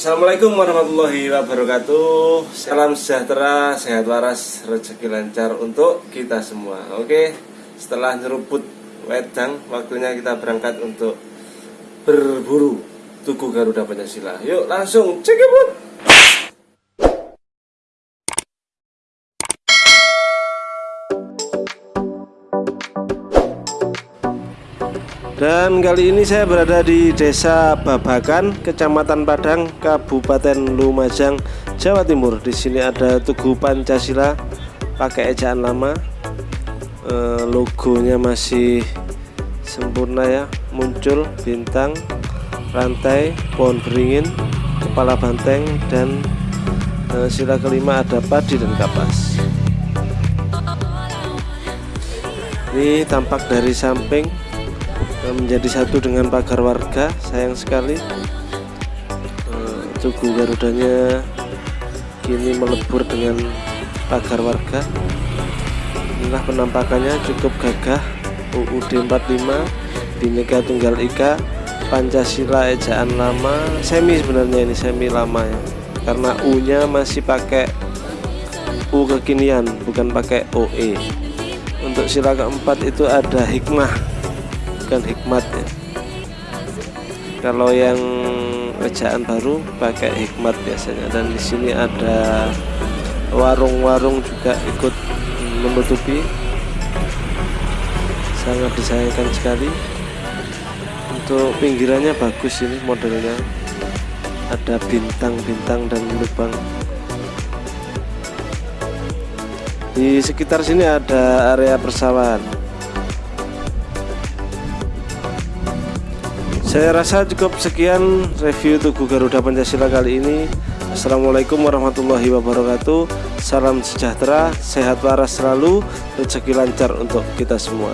Assalamualaikum warahmatullahi wabarakatuh. Salam sejahtera, sehat waras, rezeki lancar untuk kita semua. Oke, setelah nyeruput wedang Waktunya kita berangkat untuk berburu Tugu Garuda Pancasila. Yuk langsung cekiput Dan kali ini saya berada di Desa Babakan, Kecamatan Padang, Kabupaten Lumajang, Jawa Timur. Di sini ada Tugu Pancasila pakai ejaan lama. E, logonya masih sempurna ya, muncul bintang, rantai, pohon beringin, kepala banteng dan e, sila kelima ada padi dan kapas. Ini tampak dari samping menjadi satu dengan pagar warga sayang sekali. Eh, tugu garudanya kini melebur dengan pagar warga. Inilah penampakannya cukup gagah. UUD 45 Bhinneka Tunggal Ika Pancasila ejaan lama. Semi sebenarnya ini semi lama ya. Karena U nya masih pakai U kekinian bukan pakai OE untuk sila keempat itu ada hikmah bukan hikmat ya. Kalau yang ejaan baru pakai hikmat biasanya. Dan di sini ada warung-warung juga ikut menutupi. Sangat disayangkan sekali. Untuk pinggirannya bagus ini modelnya. Ada bintang-bintang dan lubang. Di sekitar sini ada area persawahan Saya rasa cukup sekian review Tugu Garuda Pancasila kali ini. Assalamualaikum warahmatullahi wabarakatuh. Salam sejahtera, sehat waras selalu, rezeki lancar untuk kita semua.